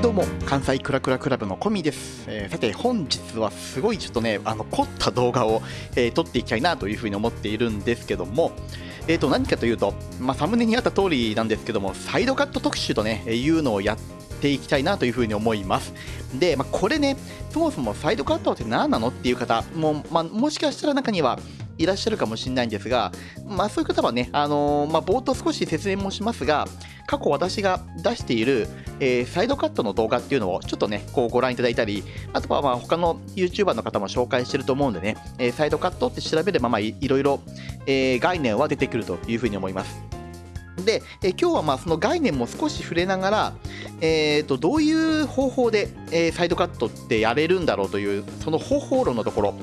いどうも関西クラクラクラブのコミです、えー、さて本日はすごいちょっとねあの凝った動画を、えー、撮っていきたいなというふうに思っているんですけどもえー、と何かというと、まあ、サムネにあった通りなんですけどもサイドカット特集とねいうのをやっていきたいなというふうに思います。で、まあ、これねそもそもサイドカットって何なのっていう方も,、まあ、もしかしたら中にはいらっしゃるかもしれないんですが、まあ、そういう方はね、あのー、まあ、冒頭少し説明もしますが、過去私が出している、えー、サイドカットの動画っていうのをちょっとね、こうご覧いただいたり、あとはまあ他の YouTuber の方も紹介してると思うんでね、えー、サイドカットって調べればまあいろいろ、えー、概念は出てくるというふうに思います。で、え今日はまあその概念も少し触れながら、えー、とどういう方法で、え、サイドカットってやれるんだろうというその方法論のところ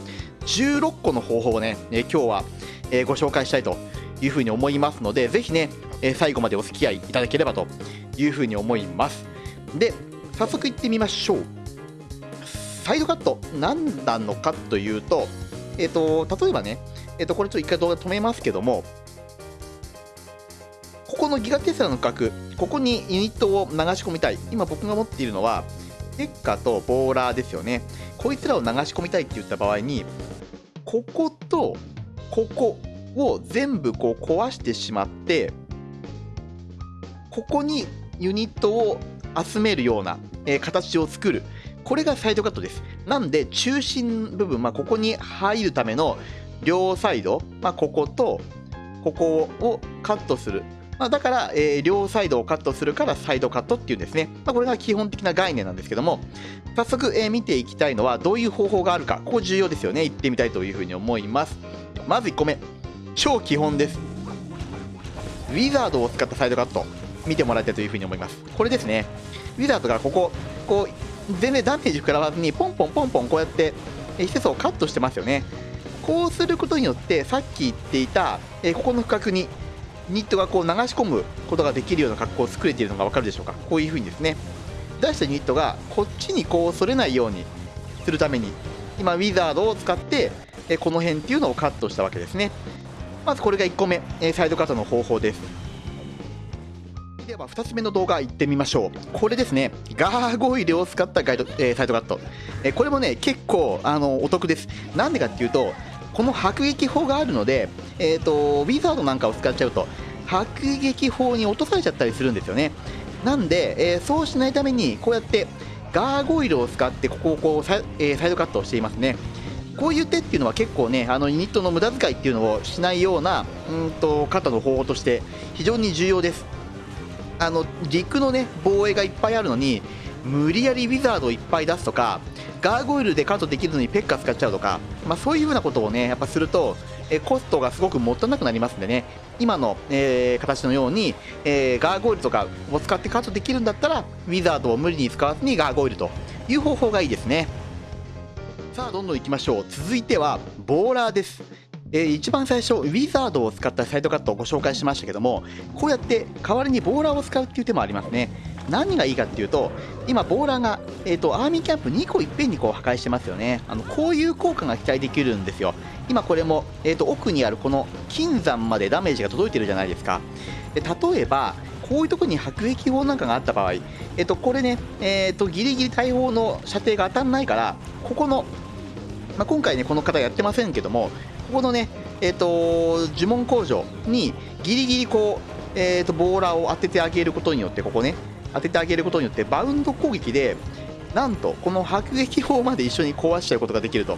16個の方法をね、え今日は、えご紹介したいというふうに思いますのでぜひねえ最後までお付き合いいただければというふうに思います。で早速いってみましょう。サイドカット何なのかというと,、えーと、例えばね、えーと、これちょっと一回動画止めますけどもここのギガテスラの角ここにユニットを流し込みたい。今僕が持っているのはテッカとボーラーですよね。こいつらを流し込みたいって言った場合にこことここを全部こう壊してしまってここにユニットを集めるような、えー、形を作る。これがサイドカットです。なんで中心部分、まあ、ここに入るための両サイド、まあ、こことここをカットする、まあ、だから、えー、両サイドをカットするからサイドカットっていうんですね、ま、これが基本的な概念なんですけども。早速、えー、見ていきたいのはどういう方法があるか。ここ重要ですよね。言ってみたいというふうに思います。まず1個目。超基本です。ウィザードを使ったサイドカット。見てもらいたいというふうに思います。これですね。ウィザードがこここう全然ダメージ食らわずにポンポンポンポンこうやって施設をカットしてますよね。こうすることによってさっき言っていた、えここの区画にニットがこう流し込むことができるような格好を作れているのが分かるでしょうか。こういうふうにですね。出したニットがこっちにこうそれないようにするために今ウィザードを使ってえこの辺っていうのをカットしたわけですね。まずこれが1個目。えサイドカットの方法です。では2つ目の動画いってみましょう。これですね。ガーゴイルを使ったガイド、えー、サイトカット、えー、これもね結構あのお得です。なんでかっていうとこの迫撃砲があるので、えーと、ウィザードなんかを使っちゃうと迫撃砲に落とされちゃったりするんですよね。なんで、えー、そうしないためにこうやってガーゴイルを使ってここをこうサ,、えー、サイドカットをしていますね。こういう手っていうのは結構ねあのユニットの無駄遣いっていうのをしないようなうんとカットの方法として非常に重要です。あの陸のね防衛がいっぱいあるのに無理やりウィザードをいっぱい出すとかガーゴイルでカットできるのにペッカ使っちゃうとか、まあ、そういうふうなことをねやっぱするとえコストがすごくもったいなくなりますんでね。今の、えー、形のように、えー、ガーゴイルとかを使ってカットできるんだったらウィザードを無理に使わずにガーゴイルという方法がいいですね。さあどんどんいきましょう。続いてはボーラーです。えー、一番最初ウィザードを使ったサイドカットをご紹介しましたけどもこうやって代わりにボーラーを使うっていう手もありますね。何がいいかっていうと今ボーラーが、えーと、アーミーキャンプ2個いっぺんにこう破壊してますよね。あのこういう効果が期待できるんですよ。今これも、えーと、奥にあるこの金山までダメージが届いてるじゃないですか。で例えばこういうとこに迫撃砲なんかがあった場合、えーと、これね、えー、とギリギリ大砲の射程が当たらないからここのまあ、今回ねこの方やってませんけどもここのね、えーと、呪文工場にギリギリこう、えーと、ボーラーを当ててあげることによってここね当ててあげることによってバウンド攻撃でなんとこの迫撃砲まで一緒に壊しちゃうことができると。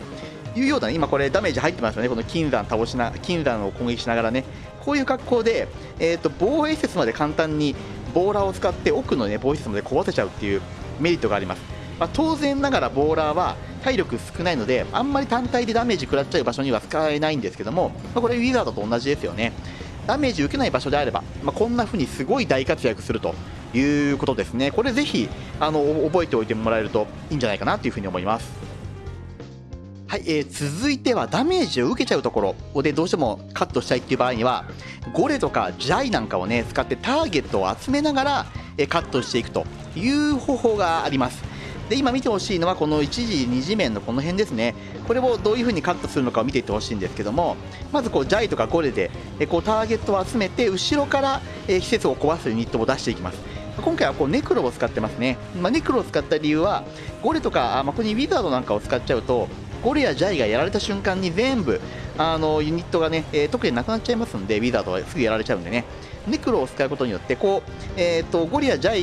いうような、今これダメージ入ってますよね。この金山倒しな金山を攻撃しながらね。こういう格好で、えーと、防衛施設まで簡単にボーラーを使って奥の、ね、防衛施設まで壊せちゃうっていうメリットがあります、まあ、当然ながらボーラーは体力少ないのであんまり単体でダメージ食らっちゃう場所には使えないんですけども、まあ、これウィザードと同じですよね。ダメージ受けない場所であれば、まあ、こんな風にすごい大活躍するということですね。これぜひあの覚えておいてもらえるといいんじゃないかなという風に思います。はい、えー、続いてはダメージを受けちゃうところでどうしてもカットしたいっていう場合にはゴレとかジャイなんかをね使ってターゲットを集めながら、えカットしていくという方法があります。で今見てほしいのはこの1時2次面のこの辺ですね。これをどういう風にカットするのかを見ていってほしいんですけどもまずこうジャイとかゴレでこうターゲットを集めて後ろから施設を壊すユニットを出していきます。今回はこうネクロを使ってますね、まあ、ネクロを使った理由はゴレとか、まあ、ここにウィザードなんかを使っちゃうとゴリやジャイがやられた瞬間に全部あのユニットがね、えー、特になくなっちゃいますんでウィザードはすぐやられちゃうんでね。ネクロを使うことによってこう、えーと、ゴリやジャ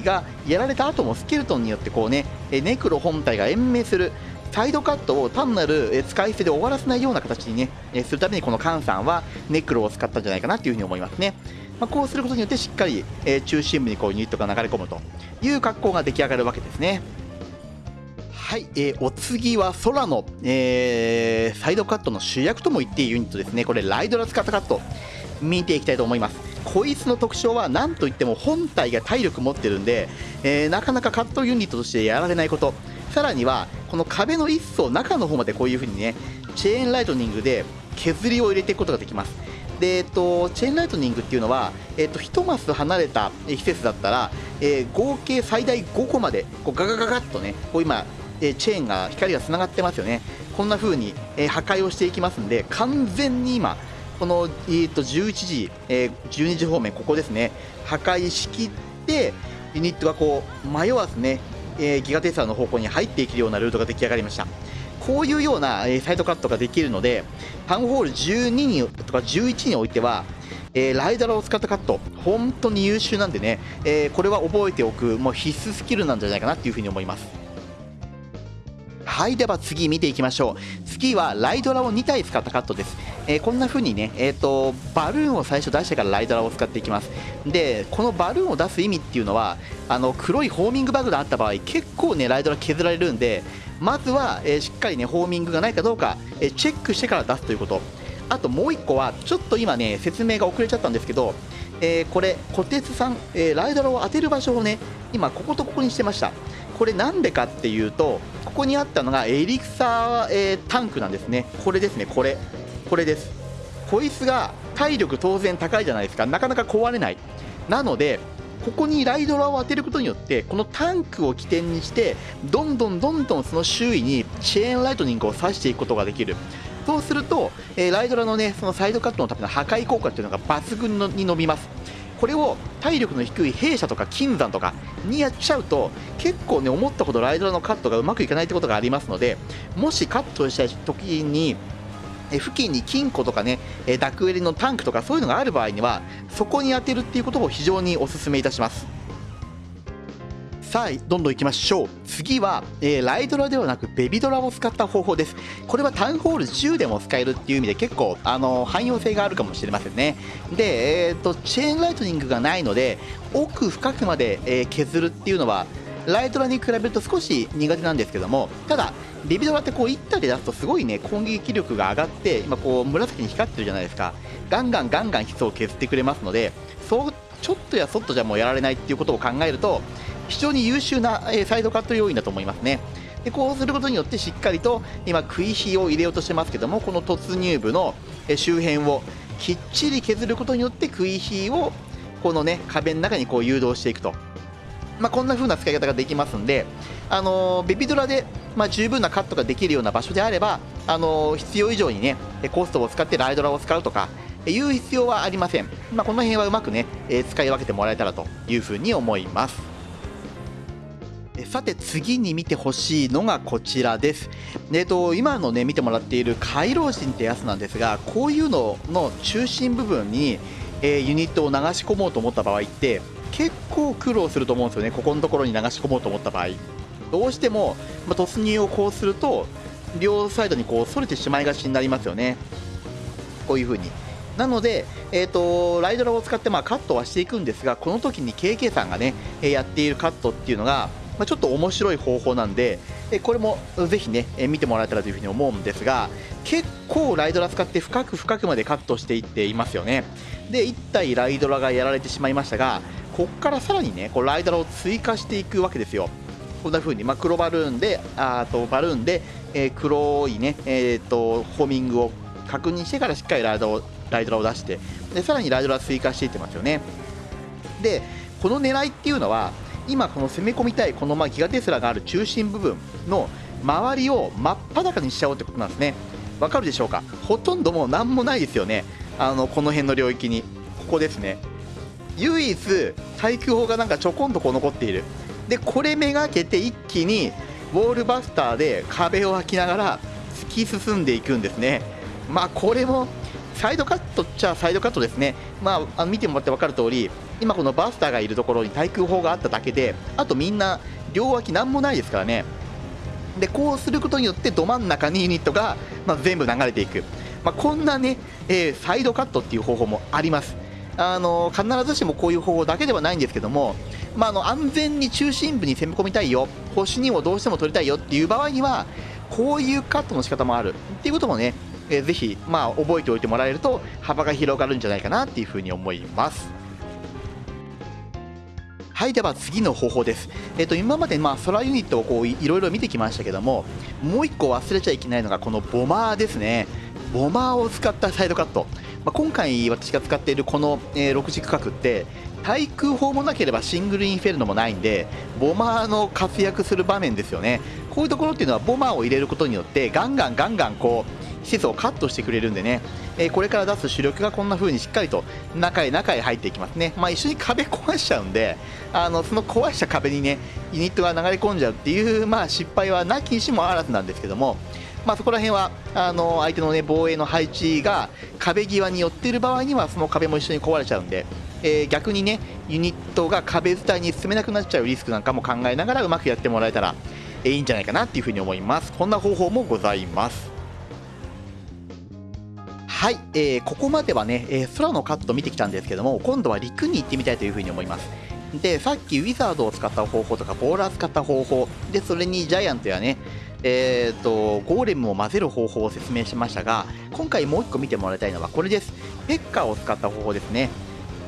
イがやられた後もスケルトンによってこうねネクロ本体が延命するサイドカットを単なる使い捨てで終わらせないような形にねするためにこのカンさんはネクロを使ったんじゃないかなというふうに思いますね、まあ、こうすることによってしっかり中心部にこうユニットが流れ込むという格好が出来上がるわけですね。はい、えー、お次は空の、えー、サイドカットの主役とも言っていいユニットですね。これライドラ使ったカット。見ていきたいと思います。こいつの特徴は何といっても本体が体力持ってるんで、えー、なかなかカットユニットとしてやられないこと。さらにはこの壁の一層中の方までこういう風にねチェーンライトニングで削りを入れていくことができます。で、えっと、チェーンライトニングっていうのは、えっと、1マス離れた施設だったら、えー、合計最大5個までこうガガガガッとねこう今えチェーンが光がつながってますよね。こんな風に、え破壊をしていきますんで完全に今この、えー、と11時、えー、12時方面ここですね。破壊しきってユニットがこう迷わずね、えー、ギガテスラの方向に入っていけるようなルートが出来上がりました。こういうような、えー、サイドカットができるのでタウンホール12にとか11においてはえー、ライダーを使ったカット本当に優秀なんでね、えー、これは覚えておくもう必須スキルなんじゃないかなっていうふうに思います。はいでは次見ていきましょう。次はライドラを2体使ったカットです、えー、こんな風にね、えーと、バルーンを最初出してからライドラを使っていきます。でこのバルーンを出す意味っていうのはあの黒いホーミングバグがあった場合結構ねライドラ削られるんでまずは、えー、しっかりねホーミングがないかどうか、え、チェックしてから出すということ。あともう1個はちょっと今ね説明が遅れちゃったんですけどえー、これ、小鉄さん、えー、ライドラを当てる場所をね、今、こことここにしてました。これなんでかっていうとここにあったのがエリクサー、えー、タンクなんですね。これですねこれ。これです。こいつが体力当然高いじゃないですか。なかなか壊れない。なのでここにライドラを当てることによってこのタンクを起点にしてどんどんどんどんその周囲にチェーンライトニングを刺していくことができる。そうすると、えー、ライドラのねそのサイドカットのための破壊効果っていうのが抜群に伸びます。これを体力の低い弊社とか金山とかにやっちゃうと結構ね思ったほどライドラのカットがうまくいかないってことがありますのでもしカットしたい時に付近に金庫とかねダクエリのタンクとかそういうのがある場合にはそこに当てるっていうことを非常にお勧めいたします。さあどんどんいきましょう。次は、えー、ライドラではなくベビドラを使った方法です。これはタウンホール10でも使えるっていう意味で結構あの汎用性があるかもしれませんね。で、えーと、チェーンライトニングがないので奥深くまで、えー、削るっていうのはライトラに比べると少し苦手なんですけどもただベビドラってこう1体で出すとすごいね攻撃力が上がって今こう紫に光ってるじゃないですか。ガンガンガンガン基礎を削ってくれますのでそうちょっとやそっとじゃもうやられないっていうことを考えると非常に優秀な、えサイドカット要因だと思いますね。でこうすることによってしっかりと今食い火を入れようとしてますけどもこの突入部の周辺をきっちり削ることによって食い火をこのね壁の中にこう誘導していくと、まあ、こんな風な使い方ができますんで、あのベビドラで、ま、十分なカットができるような場所であれば、あの必要以上にねコストを使ってライドラを使うとかいう必要はありません、まあ、この辺はうまくね使い分けてもらえたらというふうに思います。さて次に見てほしいのがこちらです。えっと、今のね見てもらっている回廊人ってやつなんですがこういうのの中心部分に、えー、ユニットを流し込もうと思った場合って結構苦労すると思うんですよね。ここのところに流し込もうと思った場合。どうしても、まあ、突入をこうすると両サイドにこう反れてしまいがちになりますよね。こういう風に。なので、えーと、ライドラを使ってまあカットはしていくんですがこの時に KK さんがねやっているカットっていうのがまあ、ちょっと面白い方法なんで、えこれもぜひね、え見てもらえたらというふうに思うんですが結構ライドラ使って深く深くまでカットしていっていますよね。で1体ライドラがやられてしまいましたがここからさらにねこうライドラを追加していくわけですよ。こんな風に、まあ、黒バルーンであとバルーンで、えー、黒いね、えーと、ホーミングを確認してからしっかりライドをライドラを出してでさらにライドラ追加していってますよね。でこの狙いっていうのは今この攻め込みたいこのまギガテスラがある中心部分の周りを真っ裸にしちゃおうってことなんですね。わかるでしょうか？ほとんどもう何もないですよね。あのこの辺の領域に。ここですね。唯一対空砲がなんかちょこんとこう残っている。でこれめがけて一気にウォールバスターで壁を開きながら突き進んでいくんですね。まあこれもサイドカットっちゃサイドカットですね。まああの見てもらって分かる通り今このバスターがいるところに対空砲があっただけであとみんな両脇何もないですからね。でこうすることによってど真ん中にユニットが、まあ、全部流れていく、まあ、こんなね、えー、サイドカットっていう方法もあります。あの必ずしもこういう方法だけではないんですけども、まあ、あの安全に中心部に攻め込みたいよ。星にもどうしても取りたいよっていう場合にはこういうカットの仕方もある。っていうこともね、えー、ぜひ、まあ、覚えておいてもらえると幅が広がるんじゃないかなっていうふうに思います。はいでは次の方法です、えーと、今までまあソラユニットをこういろいろ見てきましたけどももう1個忘れちゃいけないのがこのボマーですね。ボマーを使ったサイドカット、まあ、今回私が使っているこの、えー、6軸角って対空砲もなければシングルインフェルノもないんでボマーの活躍する場面ですよね。こういうところっていうのはボマーを入れることによってガンガンガンガンこう施設をカットしてくれるんでね。えこれから出す主力がこんな風にしっかりと中へ中へ入っていきますね、まあ、一緒に壁壊しちゃうんであのその壊した壁にねユニットが流れ込んじゃうっていう、まあ、失敗はなきにしもあらずなんですけども、まあ、そこら辺はあの相手の、ね、防衛の配置が壁際に寄っている場合にはその壁も一緒に壊れちゃうんで、えー、逆にねユニットが壁伝いに進めなくなっちゃうリスクなんかも考えながらうまくやってもらえたらいいんじゃないかなっていうふに思います。こんな方法もございます。はい、えー、ここまではね、えー、空のカット見てきたんですけども今度は陸に行ってみたいというふうに思います。でさっきウィザードを使った方法とかボーラー使った方法でそれにジャイアントやねえーと、ゴーレムを混ぜる方法を説明しましたが今回もう1個見てもらいたいのはこれです。ペッカーを使った方法ですね。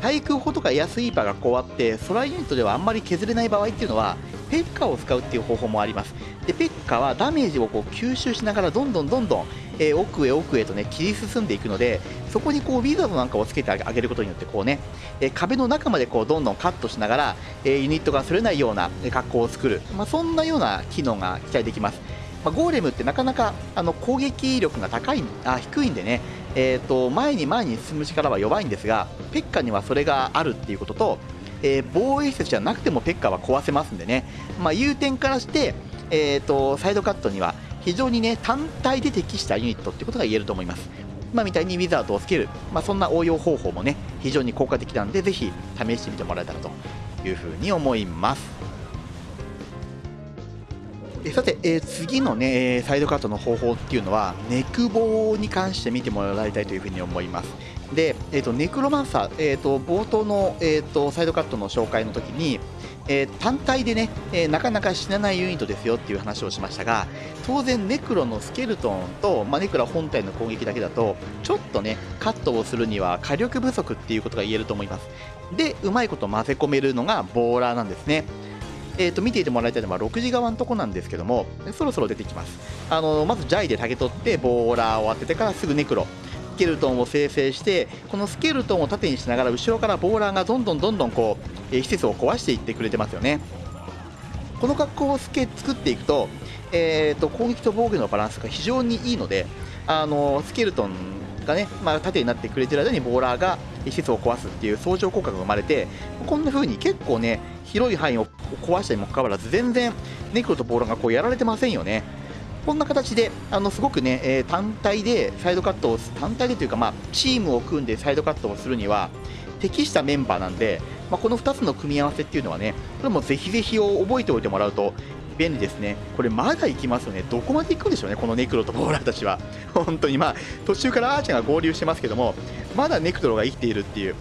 対空砲とかエアスイーパーがこうあって空ユニットではあんまり削れない場合っていうのはペッカーを使うっていう方法もあります。でペッカーはダメージをこう吸収しながらどんどんどんどんえー、奥へ奥へとね切り進んでいくのでそこにこうウィザードなんかをつけてあげることによってこうね、えー、壁の中までこうどんどんカットしながら、えー、ユニットがそれないような格好を作る、まあ、そんなような機能が期待できます。まあ、ゴーレムってなかなかあの攻撃力が高いあ低いんでね、えーと、前に前に進む力は弱いんですがペッカにはそれがあるっていうことと、えー、防衛施設じゃなくてもペッカは壊せますんでね、まあ、いう点からして、えーとサイドカットには非常にね単体で適したユニットってことが言えると思います。今みたいにウィザードをつける、まあ、そんな応用方法もね非常に効果的なんでぜひ試してみてもらえたらというふうに思います。えさて、えー、次のねサイドカットの方法っていうのはネクボに関して見てもらいたいというふうに思います。で、えーと、ネクロマンサー、えーと、冒頭の、えーとサイドカットの紹介の時にえー、単体でね、えー、なかなか死なないユニットですよっていう話をしましたが当然ネクロのスケルトンと、まあ、ネクロ本体の攻撃だけだとちょっとねカットをするには火力不足っていうことが言えると思います。でうまいこと混ぜ込めるのがボーラーなんですね。えーと、見ていてもらいたいのは6時側のとこなんですけどもそろそろ出てきます。あのまずジャイで竹取ってボーラーを当ててからすぐネクロ。ケルトンを生成してこのスケルトンを縦にしながら後ろからボーラーがどんどんどんどんこうえ施設を壊していってくれてますよね。この格好を作っていくと,、えーと、攻撃と防御のバランスが非常にいいのであのスケルトンがね、まあ、縦になってくれてる間にボーラーが施設を壊すっていう相乗効果が生まれてこんな風に結構ね広い範囲を壊したにもかかわらず全然ネクロとボーラーがこうやられてませんよね。こんな形であのすごくね、えー、単体でサイドカットを単体でというか、まあ、チームを組んでサイドカットをするには適したメンバーなんでまあ、この2つの組み合わせっていうのはねこれもぜひぜひを覚えておいてもらうと便利ですね。これまだ行きますよね。どこまで行くんでしょうねこのネクロとボーラーたちは。本当にまあ途中からアーチャーが合流してますけどもまだネクトロが生きているっていう。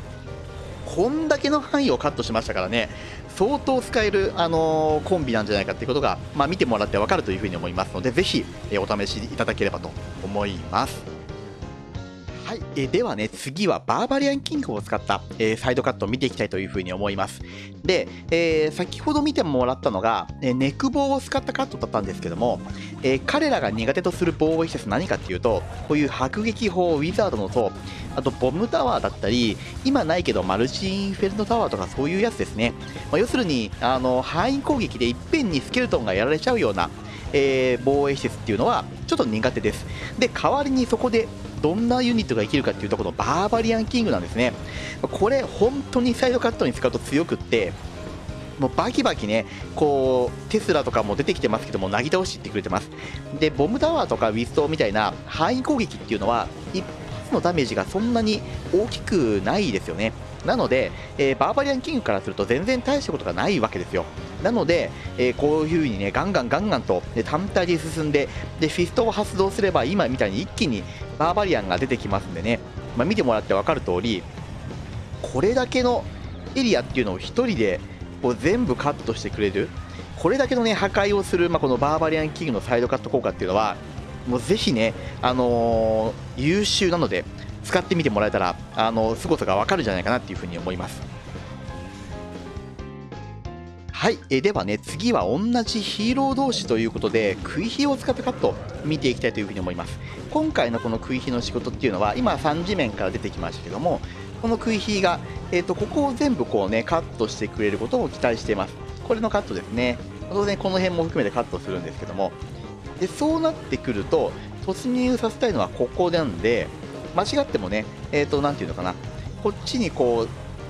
こんだけの範囲をカットしましたからね相当使える、あのー、コンビなんじゃないかっていうことが、まあ、見てもらって分かるというふうに思いますのでぜひ、えお試しいただければと思います。はい、え、ではね、次はバーバリアンキングを使った、えー、サイドカットを見ていきたいというふうに思います。で、えー、先ほど見てもらったのが、えネック棒を使ったカットだったんですけども、え彼らが苦手とする防衛施設何かっていうと、こういう迫撃砲、ウィザードの塔、あとボムタワーだったり、今ないけどマルチインフェルノタワーとかそういうやつですね。まあ、要するに、あの、範囲攻撃でいっぺんにスケルトンがやられちゃうような、えー、防衛施設っていうのはちょっと苦手ですで代わりにそこでどんなユニットが生きるかっていうとこのバーバリアンキングなんですね。これ本当にサイドカットに使うと強くってもうバキバキねこうテスラとかも出てきてますけどもなぎ倒しってくれてます。でボムタワーとかウィストみたいな範囲攻撃っていうのは一発のダメージがそんなに大きくないですよね。なので、えー、バーバリアンキングからすると全然大したことがないわけですよ。なので、えー、こういう風にねガンガンガンガンと、ね、単体で進んででフィストを発動すれば今みたいに一気にバーバリアンが出てきますんでね、まあ、見てもらって分かる通りこれだけのエリアっていうのを1人でこう全部カットしてくれる。これだけのね破壊をする、まあ、このバーバリアンキングのサイドカット効果っていうのはもうぜひね、あのー、優秀なので使ってみてもらえたらあの凄さがわかるんじゃないかなっていうふうに思います。はい、えではね次は同じヒーロー同士ということで食い火を使ったカット見ていきたいというふうに思います。今回のこの食い火の仕事っていうのは今3次面から出てきましたけどもこの食い火が、えーと、ここを全部こうねカットしてくれることを期待しています。これのカットですね。当然この辺も含めてカットするんですけども。でそうなってくると突入させたいのはここなんで間違ってもねえっ、ー、と何ていうのかな。こっちにこう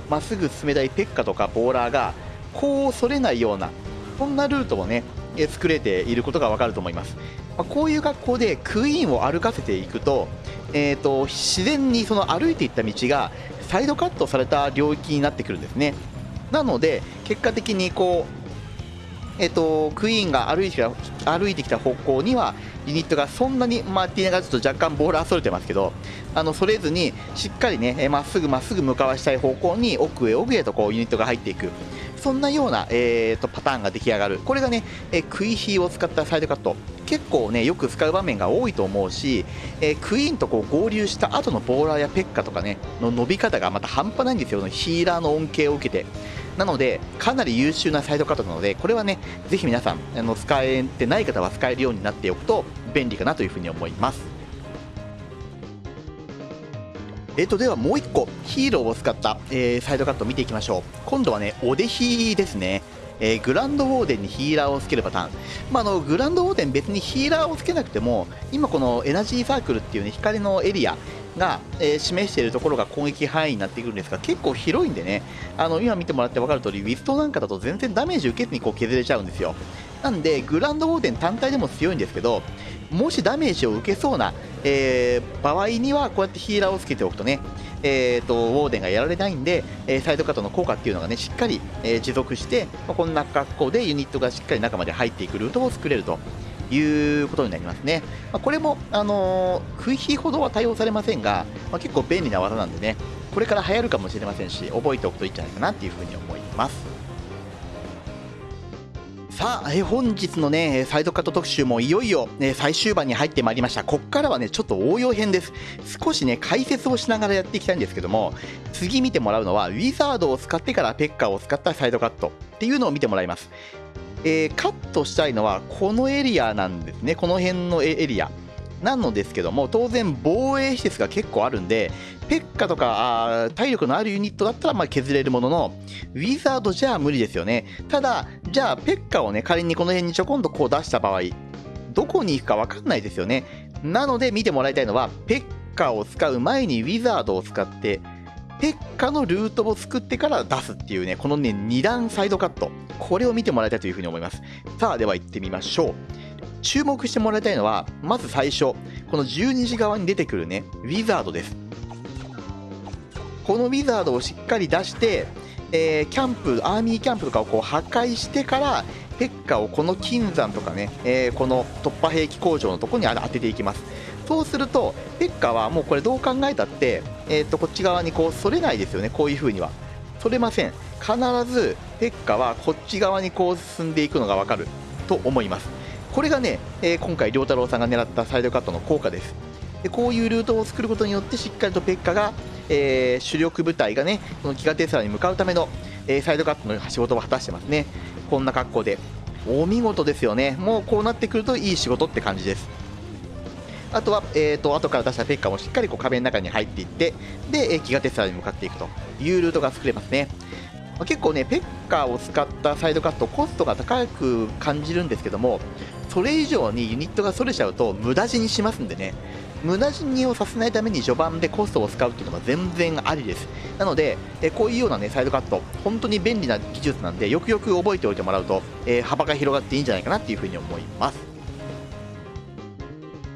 まっすぐ進めたいペッカとかボーラーがこうそれないようなそんなルートをね作れていることがわかると思います、まあ、こういう格好でクイーンを歩かせていくと,、えーと自然にその歩いていった道がサイドカットされた領域になってくるんですね。なので結果的にこうえっと、クイーンが歩いてきた歩いてきた方向にはユニットがそんなに、まあ、ティーナがちょっと若干ボールはそれてますけどあのそれずにしっかりねまっすぐまっすぐ向かわしたい方向に奥へ奥へとこうユニットが入っていく。そんなような、えーと、パターンが出来上がる。これがね、えー、クイヒーを使ったサイドカット。結構ねよく使う場面が多いと思うし、えー、クイーンとこう合流した後のボーラーやペッカとかねの伸び方がまた半端ないんですよ。ヒーラーの恩恵を受けて。なのでかなり優秀なサイドカットなのでこれはねぜひ皆さんあの使えてない方は使えるようになっておくと便利かなというふうに思います。えー、とではもう1個ヒーローを使った、えー、サイドカットを見ていきましょう。今度はねおでひですね。えー、グランドウォーデンにヒーラーをつけるパターン、まあ、あのグランドウォーデン別にヒーラーをつけなくても今このエナジーサークルっていう、ね、光のエリアが、えー、示しているところが攻撃範囲になってくるんですが結構広いんでね。あの今見てもらって分かる通りウィストなんかだと全然ダメージ受けずにこう削れちゃうんですよ。なんでグランドウォーデン単体でも強いんですけどもしダメージを受けそうな、えー、場合にはこうやってヒーラーをつけておくとねえーと、ウォーデンがやられないんで、え、サイドカットの効果っていうのがねしっかり、え、持続して、ま、こんな格好でユニットがしっかり中まで入っていくルートを作れるということになりますね、ま、これも、あのー、食い火ほどは対応されませんが、ま、結構便利な技なんでねこれから流行るかもしれませんし覚えておくといいんじゃないかなっていうふうに思います。さあ、え本日のね、サイドカット特集もいよいよ、ね、最終盤に入ってまいりました。こっからはね、ちょっと応用編です。少しね、解説をしながらやっていきたいんですけども、次見てもらうのは、ウィザードを使ってからペッカーを使ったサイドカットっていうのを見てもらいます。えー、カットしたいのは、このエリアなんですね。この辺のエリア。なのですけども、当然防衛施設が結構あるんで、ペッカとかあ体力のあるユニットだったらまあ削れるものの、ウィザードじゃ無理ですよね。ただ、じゃあペッカをね、仮にこの辺にちょこんとこう出した場合、どこに行くか分かんないですよね。なので見てもらいたいのは、ペッカを使う前にウィザードを使って、ペッカのルートを作ってから出すっていうね、このね、2段サイドカット。これを見てもらいたいというふうに思います。さあ、では行ってみましょう。注目してもらいたいのは、まず最初、この12時側に出てくるね、ウィザードです。このウィザードをしっかり出して、えー、キャンプ、アーミーキャンプとかをこう破壊してから、ペッカをこの金山とかね、えー、この突破兵器工場のとこに当てていきます。そうすると、ペッカはもうこれどう考えたって、えー、とこっち側にこう反れないですよね、こういう風には。反れません。必ずペッカはこっち側にこう進んでいくのがわかると思います。これがね、えー、今回良太郎さんが狙ったサイドカットの効果ですでこういうルートを作ることによってしっかりとペッカが、えー、主力部隊がねこのギガテスラに向かうための、えー、サイドカットの仕事を果たしてますね。こんな格好で。お見事ですよね。もうこうなってくるといい仕事って感じです。あとは、えーと、後から出したペッカもしっかりこう壁の中に入っていってで、えー、ギガテスラに向かっていくと。いうルートが作れますね。ま結構ねペッカーを使ったサイドカットコストが高く感じるんですけどもそれ以上にユニットがそれちゃうと無駄死にしますんでね。無駄死にをさせないために序盤でコストを使うっていうのは全然ありです。なので、えこういうようなねサイドカット本当に便利な技術なんでよくよく覚えておいてもらうと、えー、幅が広がっていいんじゃないかなっていうふうに思います。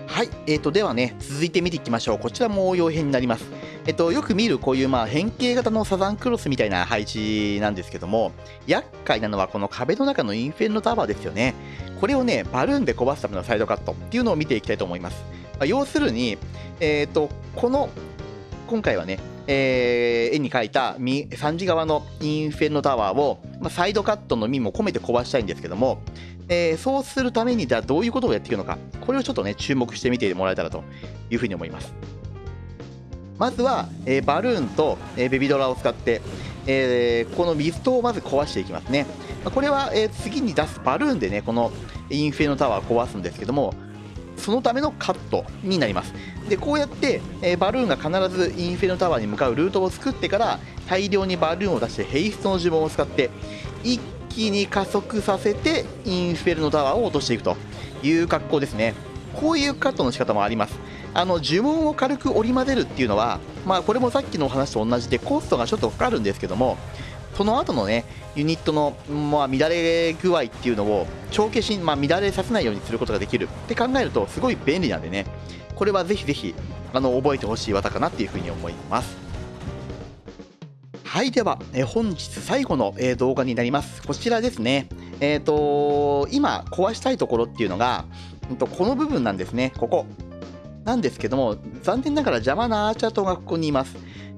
はい、えー、とではね続いて見ていきましょう。こちらも応用編になります。えっと、よく見るこういうまあ変形型のサザンクロスみたいな配置なんですけども厄介なのはこの壁の中のインフェルノタワーですよね。これをねバルーンで壊すためのサイドカットっていうのを見ていきたいと思います、まあ、要するに、えーと、この今回はねえー、絵に描いた3時側のインフェルノタワーを、まあ、サイドカットの身も込めて壊したいんですけども、えー、そうするためにじゃどういうことをやっていくのかこれをちょっとね注目してみてもらえたらというふうに思いますまずは、えー、バルーンと、えー、ベビドラを使って、えー、この水戸をまず壊していきますね。これは、え次に出すバルーンでね、このインフェのタワーを壊すんですけども、そのためのカットになります。で、こうやって、えバルーンが必ずインフェのタワーに向かうルートを作ってから、大量にバルーンを出してヘイストの呪文を使って、一気に加速させてインフェルノタワーを落としていくという格好ですね。こういうカットの仕方もあります。あの呪文を軽く織り交ぜるっていうのは、まあ、これもさっきのお話と同じでコストがちょっとかかるんですけどもその後のねユニットの、まあ、乱れ具合っていうのを帳消し、まあ、乱れさせないようにすることができるって考えるとすごい便利なんでね。これはぜひぜひあの覚えてほしい技かなっていうふうに思います。はいでは、え本日最後の、え動画になります。こちらですね。えっ、ー、と今壊したいところっていうのが、うん、とこの部分なんですね。ここ。なんですけども、残念ながら邪魔なアーチャー島がここにいます。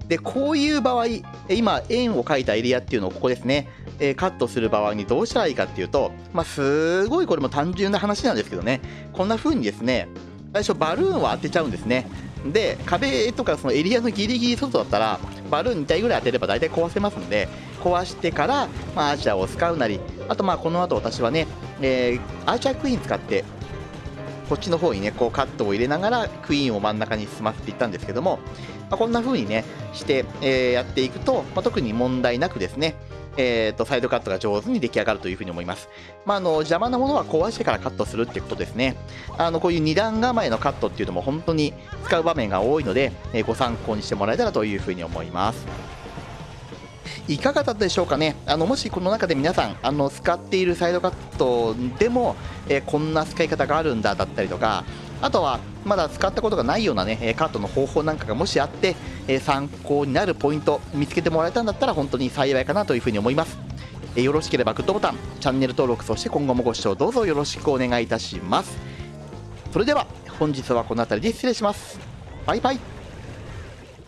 で、こういう場合、今、円を描いたエリアっていうのをここですね、えカットする場合にどうしたらいいかっていうと、まあ、すごいこれも単純な話なんですけどね、こんな風にですね、最初バルーンを当てちゃうんですね。で、壁とかそのエリアのギリギリ外だったら、バルーン2体ぐらい当てれば大体壊せますので、壊してから、まあ、アーチャーを使うなり、あとまあこの後私はね、えー、アーチャークイーン使ってこっちの方にねこうカットを入れながらクイーンを真ん中に進ませていったんですけども、まあ、こんな風にねして、えー、やっていくと、まあ、特に問題なくですねえーと、サイドカットが上手に出来上がるというふうに思います。まあ、あの邪魔なものは壊してからカットするってことですね。あのこういう2段構えのカットっていうのも本当に使う場面が多いので、えー、ご参考にしてもらえたらというふうに思います。いかがだったでしょうかね？あのもしこの中で皆さんあの使っているサイドカットでも、えー、こんな使い方があるんだだったりとかあとはまだ使ったことがないようなねカットの方法なんかがもしあって、参考になるポイント見つけてもらえたんだったら本当に幸いかなというふうに思います、よろしければグッドボタンチャンネル登録そして今後もご視聴どうぞよろしくお願いいたします。それでは本日はこの辺りで失礼します。バイバイ。